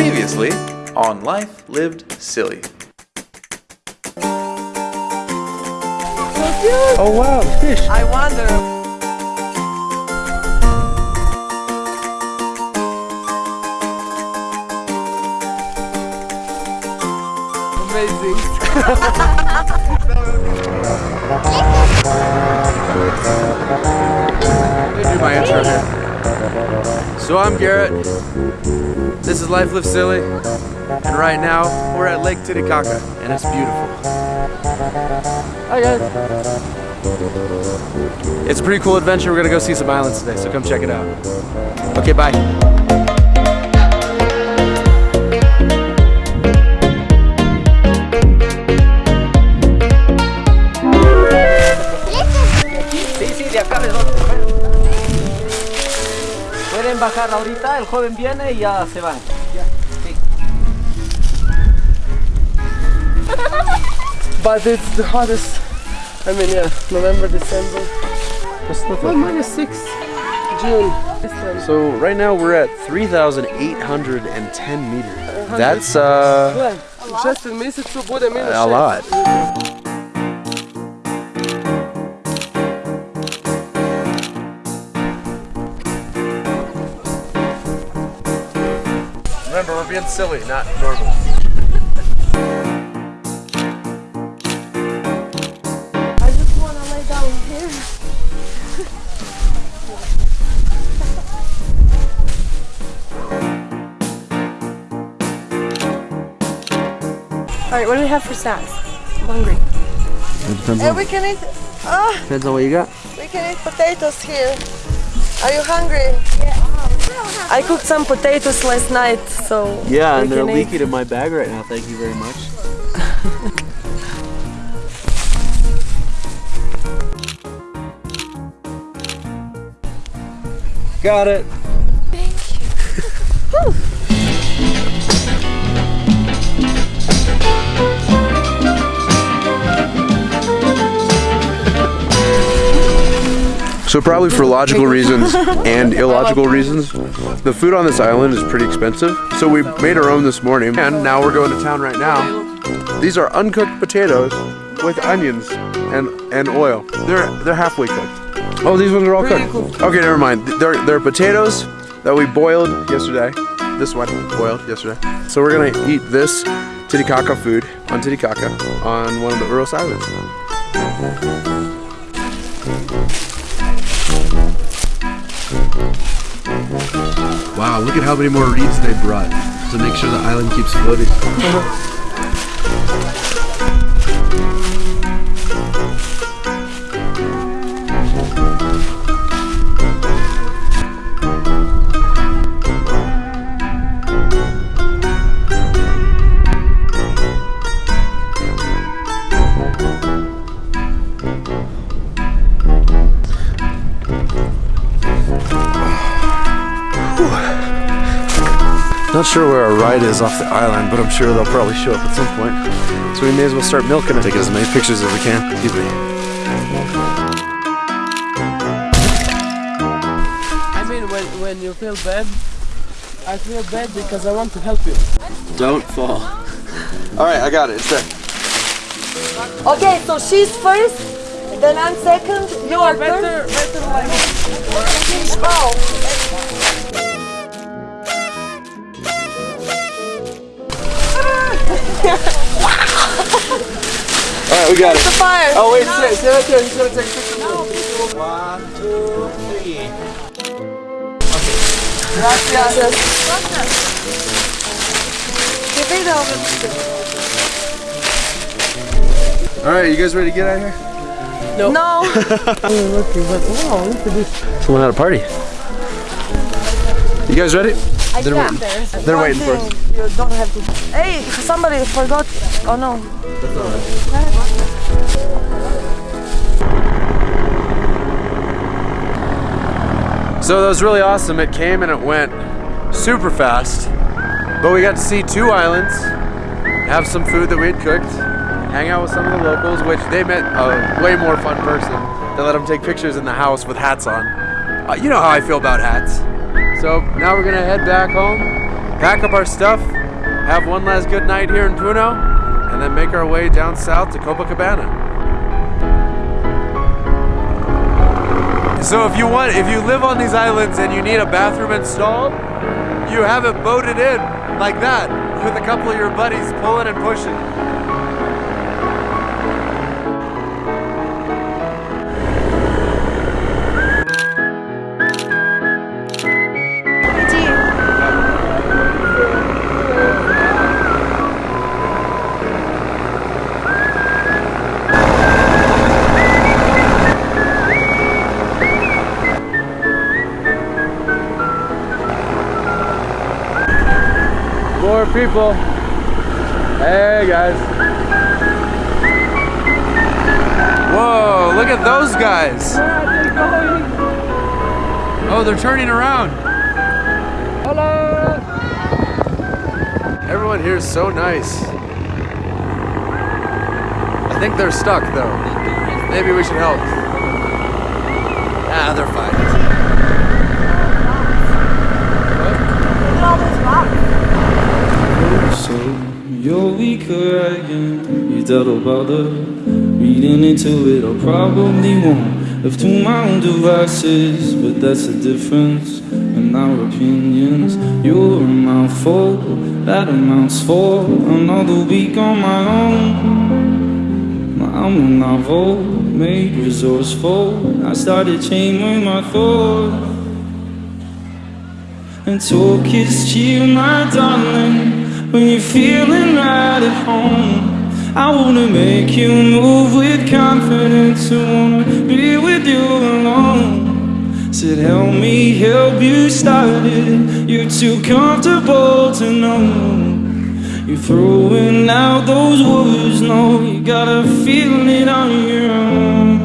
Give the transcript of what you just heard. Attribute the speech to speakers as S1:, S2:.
S1: Previously on Life Lived Silly.
S2: Oh wow, fish.
S3: I wonder. Amazing.
S2: Let me do my intro here. So I'm Garrett. This is Life Live Silly. And right now, we're at Lake Titicaca, and it's beautiful. Hi guys. It's a pretty cool adventure. We're gonna go see some islands today, so come check it out. Okay, bye.
S3: Pueden bajar ahorita, el joven viene y ya se van. Ya, sí.
S4: But it's the hottest. I mean, yeah, November, December.
S2: It's not
S4: Well, minus six. June.
S2: So right now we're at 3,810 meters. That's uh,
S4: Gle, u 6 mjesecu bude minus
S2: a
S4: 6.
S2: lot. Remember, we're being silly, not normal.
S5: I just want to lay down here. All right, what do we have for snacks? I'm hungry.
S2: depends
S5: And we can eat. Ah,
S2: depends on what you got.
S5: we can eat potatoes here. Are you hungry? I cooked some potatoes last night, so
S2: Yeah,
S5: we
S2: and they're
S5: can eat.
S2: leaking in my bag right now. Thank you very much. Got it. So probably for logical reasons and illogical reasons, the food on this island is pretty expensive. So we made our own this morning, and now we're going to town right now. These are uncooked potatoes with onions and and oil. They're they're halfway cooked. Oh, these ones are all cooked. Okay, never mind. They're they're potatoes that we boiled yesterday. This one boiled yesterday. So we're gonna eat this Titicaca food on Titicaca on one of the Uros Islands. Wow, look at how many more reeds they brought to make sure the island keeps floating. Not sure where our ride is off the island, but I'm sure they'll probably show up at some point. So we may as well start milking it. Take as many pictures as we can. Excuse me.
S4: I mean, when, when you feel bad, I feel bad because I want to help you.
S2: Don't fall. All right, I got it. It's there.
S5: Okay, so she's first, then I'm second. You are third.
S4: Better, better like.
S2: We got
S5: the
S2: it.
S5: fire.
S2: Oh wait, stay, stay right there. He's gonna take a picture. One, two, three.
S5: Gracias. Qué pedo.
S2: All right, you guys ready to get out of here?
S5: No.
S4: Looking, but wow, look at this.
S2: Someone had a party. You guys ready?
S5: I
S2: They're
S5: can't.
S2: waiting. They're waiting for us.
S5: You don't have to. Hey, somebody forgot. Oh no.
S2: So that was really awesome. It came and it went super fast. But we got to see two islands, have some food that we had cooked, hang out with some of the locals, which they met a way more fun person. They let them take pictures in the house with hats on. Uh, you know how I feel about hats. So now we're gonna head back home pack up our stuff, have one last good night here in Puno, and then make our way down south to Copacabana. So if you want, if you live on these islands and you need a bathroom installed, you have it boated in like that with a couple of your buddies pulling and pushing. People. Hey guys. Whoa, look at those guys. Oh, they're turning around. Hello. Everyone here is so nice. I think they're stuck though. Maybe we should help. Ah, they're fine.
S6: So you're weaker double bother reading into it. I probably won't left to my own devices, but that's the difference in our opinions. You're a mouthful that amounts for another week on my own. I'm a novel made resourceful. I started changing my thoughts. And talk is cheap, my darling. When you're feeling right at home, I wanna make you move with confidence. I wanna be with you alone. Said, help me help you start it. You're too comfortable to know. You're throwing out those words, no, you gotta feel it on your